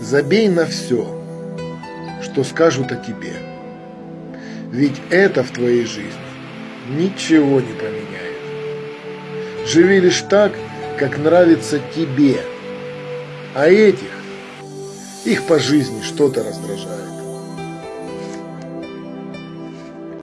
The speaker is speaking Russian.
Забей на все, что скажут о тебе. Ведь это в твоей жизни ничего не поменяет. Живи лишь так, как нравится тебе. А этих, их по жизни что-то раздражает.